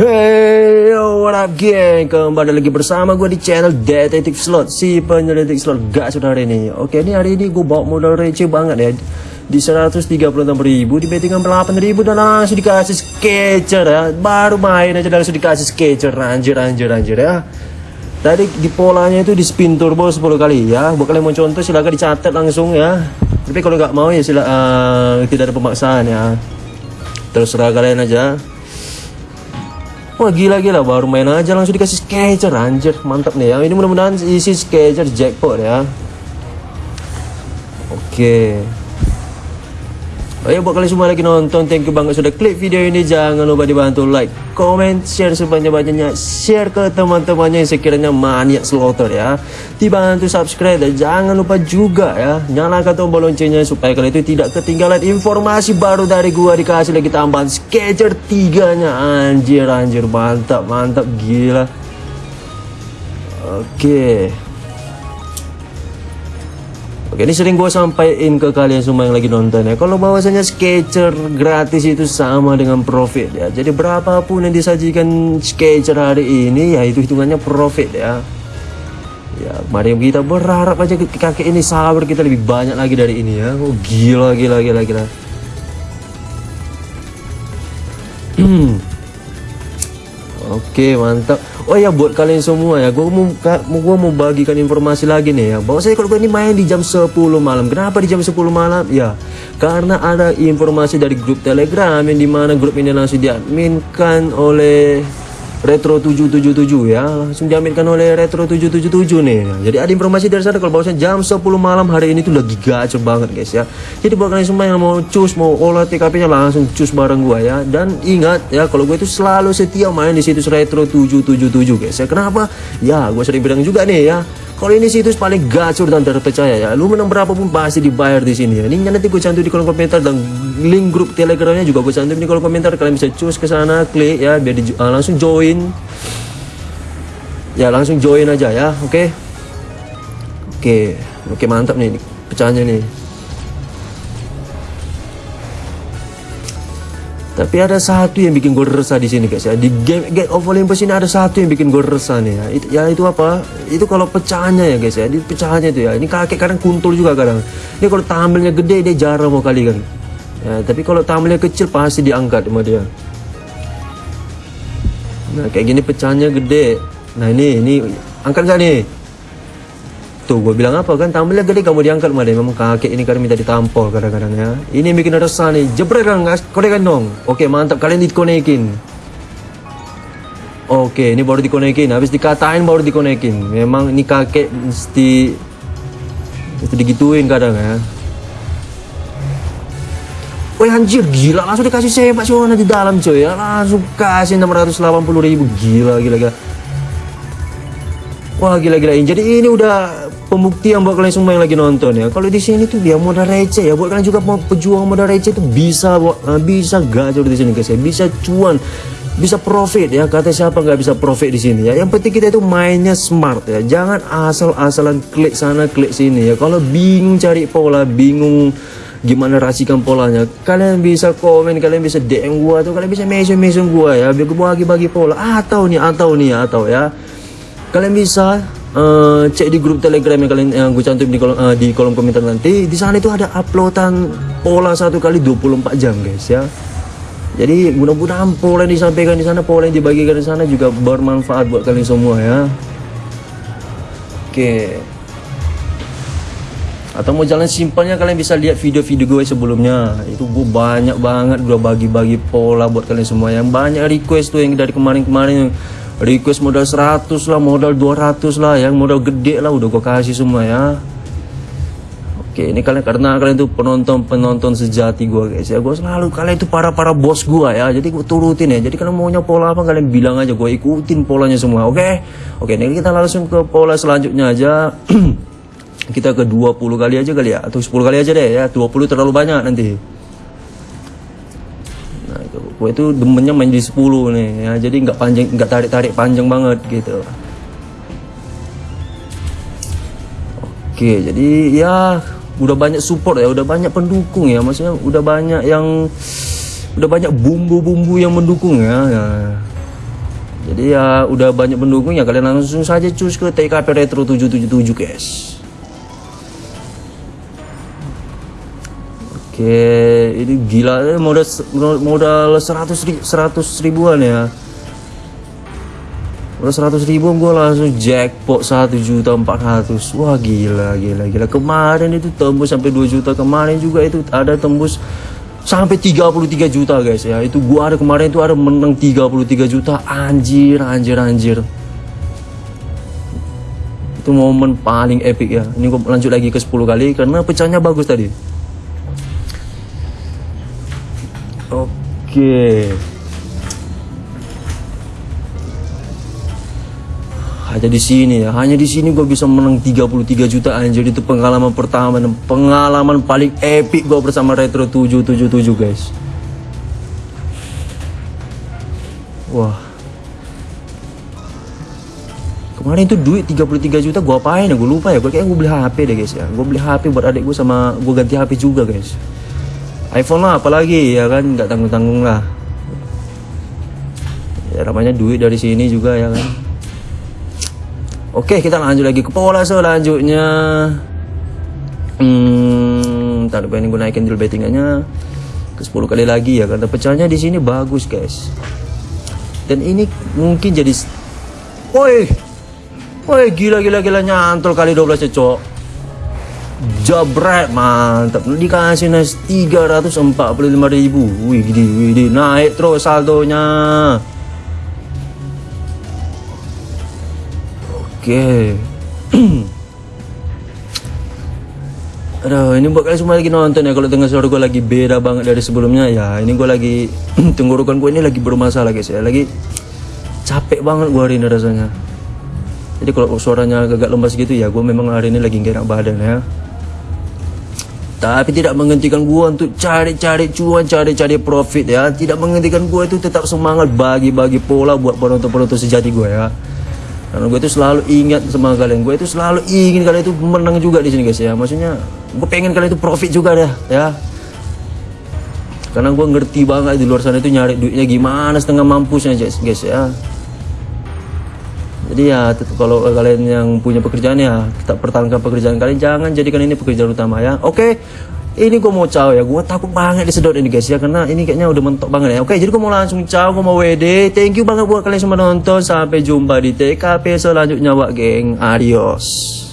Hey, yo, what up geng? Kembali lagi bersama gue di channel Detektif Slot. Si penyelidik slot gak sudah hari ini. Oke, ini hari ini gue bawa modal receh banget ya. Di 136 ribu, di bettingan 8 ribu Dan langsung dikasih sketcher ya. Baru main aja langsung dikasih sketcher Anjir, anjir, anjir ya. Tadi di polanya itu di spin turbo 10 kali ya. Buat kalian mau contoh silahkan dicatat langsung ya. Tapi kalau nggak mau ya sila, uh, tidak ada pemaksaan ya. Terserah kalian aja Wah gila-gila baru main aja langsung dikasih sketcher anjir mantap nih ya. Ini mudah-mudahan isi sketcher jackpot ya. Oke Ayo buat kalian semua lagi nonton Thank you banget sudah klik video ini. Jangan lupa dibantu like, comment, share sebanyak-banyaknya. Share ke teman-temannya yang sekiranya maniak slaughter ya. Dibantu subscribe dan jangan lupa juga ya Nyalakan tombol loncengnya supaya kalian itu tidak ketinggalan informasi baru dari gua. Dikasih lagi tambahan sketcher tiganya. Anjir anjir mantap mantap gila. Oke Oke ini sering gue sampaikan ke kalian semua yang lagi nonton ya. Kalau bahwasanya sketcher gratis itu sama dengan profit ya. Jadi berapapun yang disajikan sketcher hari ini ya itu hitungannya profit ya. Ya mari kita berharap aja kakek ini sabar kita lebih banyak lagi dari ini ya. Oh gila gila gila gila. Hmm Oke mantap. Oh ya buat kalian semua ya Gue mau, gua mau bagikan informasi lagi nih ya. Bahwa saya kalau gue ini main di jam 10 malam. Kenapa di jam 10 malam? Ya karena ada informasi dari grup telegram Yang di mana grup ini langsung diadminkan oleh Retro 777 ya langsung diaminkan oleh Retro 777 nih jadi ada informasi dari sana kalau bahwasanya jam 10 malam hari ini tuh lagi gacor banget guys ya jadi buat kalian semua yang mau cus mau olah TKP nya langsung cus bareng gua ya dan ingat ya kalau gue itu selalu setia main di situs Retro 777 guys ya kenapa ya gue sering bilang juga nih ya kalau ini situs paling gacor dan terpercaya ya. Lu menang berapapun pasti dibayar di sini ya. Ini nanti gue cantum di kolom komentar dan link grup telegramnya juga gue cantum di kolom komentar. Kalian bisa cus ke sana, klik ya biar di, uh, langsung join. Ya langsung join aja ya, oke? Okay? Oke, okay. oke okay, mantap nih pecahnya nih. Tapi ada satu yang bikin gue resah di sini guys ya. Di game Gate of Olympus ini ada satu yang bikin gue resah nih ya. Itu, ya itu apa? Itu kalau pecahannya ya guys ya. Di pecahannya itu ya. Ini kakek kadang kuntul juga kadang. Ini kalau tampilnya gede dia jarang mau kali kan. Ya, tapi kalau tampilnya kecil pasti diangkat sama dia. Nah kayak gini pecahannya gede. Nah ini ini angkat gak nih? Tuh gue bilang apa kan tampilnya gede kamu diangkat malah memang kakek ini kadang minta ditampol kadang-kadang ya. Ini bikin resah nih. Jebret kan konekan dong. Oke mantap kalian dikonekin. Oke ini baru dikonekin. Habis dikatain baru dikonekin. Memang ini kakek mesti mesti digituin kadang ya. Woi anjir gila langsung dikasih sepak cuma di dalam coy ya langsung kasih 680 ribu gila gila gila Wah gila-gila jadi ini udah pembuktian buat kalian semua yang lagi nonton ya. Kalau di sini tuh dia modal receh ya. Buat kalian juga mau pejuang modal receh itu bisa uh, bisa gacor di sini guys ya. Bisa cuan, bisa profit ya. Kata siapa nggak bisa profit di sini ya. Yang penting kita itu mainnya smart ya. Jangan asal-asalan klik sana klik sini ya. Kalau bingung cari pola, bingung gimana racikan polanya. Kalian bisa komen kalian bisa DM gua atau kalian bisa mention-mention gua ya biar gua bagi-bagi pola. Atau nih atau nih atau ya. Kalian bisa uh, cek di grup telegram yang kalian yang gue cantum di kolom uh, di kolom komentar nanti. Di sana itu ada uploadan pola satu kali 24 jam guys ya. Jadi mudah-mudahan pola yang disampaikan di sana pola yang dibagikan di sana juga bermanfaat buat kalian semua ya. Oke atau mau jalan simpelnya kalian bisa lihat video-video gue sebelumnya. Itu gue banyak banget gue bagi-bagi pola buat kalian semua. Yang banyak request tuh yang dari kemarin-kemarin. Request modal 100 lah modal 200 lah. Yang modal gede lah udah gue kasih semua ya. Oke ini kalian karena kalian tuh penonton penonton sejati gue guys ya. Gue selalu kalian itu para para bos gue ya. Jadi gue turutin ya. Jadi kalian maunya pola apa kalian bilang aja. Gue ikutin polanya semua oke? Oke ini kita langsung ke pola selanjutnya aja kita ke 20 kali aja kali ya? Atau 10 kali aja deh ya? 20 terlalu banyak nanti. Gue itu. Demennya main di 10 nih. Ya jadi nggak panjang nggak tarik tarik panjang banget gitu. Oke jadi ya udah banyak support ya udah banyak pendukung ya. Maksudnya udah banyak yang udah banyak bumbu-bumbu yang mendukung ya, ya. Jadi ya udah banyak pendukung ya kalian langsung saja cus ke TKP Retro 777 guys. Oke, ini gila eh, modal modal 100 ri- 100 ribuan ya. Modal 100 ribu gue langsung jackpot 1 juta 400 Wah gila gila gila. Kemarin itu tembus sampai 2 juta. Kemarin juga itu ada tembus sampai 33 juta guys ya. Itu gua ada kemarin itu ada menang 33 juta. Anjir anjir anjir. Itu momen paling epic ya. Ini gue lanjut lagi ke 10 kali Karena pecahnya bagus tadi Oke. Hanya di sini ya. Hanya di sini gue bisa menang 33 juta anjir. Itu pengalaman pertama dan pengalaman paling epic gue bersama Retro 777 guys. Wah. Kemarin itu duit 33 juta gue apain ya? Gue lupa ya. Gue kayak gue beli HP deh guys ya. Gue beli HP buat adik gue sama gue ganti HP juga guys iPhone lah apalagi ya kan nggak tanggung tanggung lah ya namanya duit dari sini juga ya kan Oke, kita lanjut lagi ke pola selanjutnya. Hmm, tadi ini gue naikin dulu bettingannya ke 10 kali lagi ya karena pecahnya di sini bagus, guys. Dan ini mungkin jadi Woi. Woi, gila gila gila nyantol kali 12 ya, Cok. Jabret, mantap. Dikasih nas 345 ribu. Wih, gede, wih, naik terus saldonya. Oke. Aduh, ini buat kalian semua lagi nonton ya. Kalau dengar suara gue lagi beda banget dari sebelumnya ya. Ini gue lagi tenggorokan gue ini lagi bermasalah guys ya. Lagi capek banget gue hari ini rasanya. Jadi kalau suaranya agak lemas gitu ya, gue memang hari ini lagi gak enak badan ya. Tapi tidak menghentikan gue untuk cari-cari cuan, cari-cari profit ya. Tidak menghentikan gue itu tetap semangat bagi-bagi pola buat penonton-penonton sejati gue ya. Karena gue itu selalu ingat sama kalian, gue itu selalu ingin kalian itu menang juga di sini guys ya. Maksudnya gue pengen kalian itu profit juga deh ya. Karena gue ngerti banget di luar sana itu nyari duitnya gimana setengah mampusnya guys ya. Jadi ya kalau kalian yang punya pekerjaan ya tetap pertahankan pekerjaan kalian, jangan jadikan ini pekerjaan utama ya. Oke. Ini gue mau caw ya, gue takut banget disedot ini guys ya. Karena ini kayaknya udah mentok banget ya. Oke jadi gue mau langsung caw, gue mau WD Thank you banget buat kalian semua nonton. Sampai jumpa di TKP selanjutnya wak geng. Adios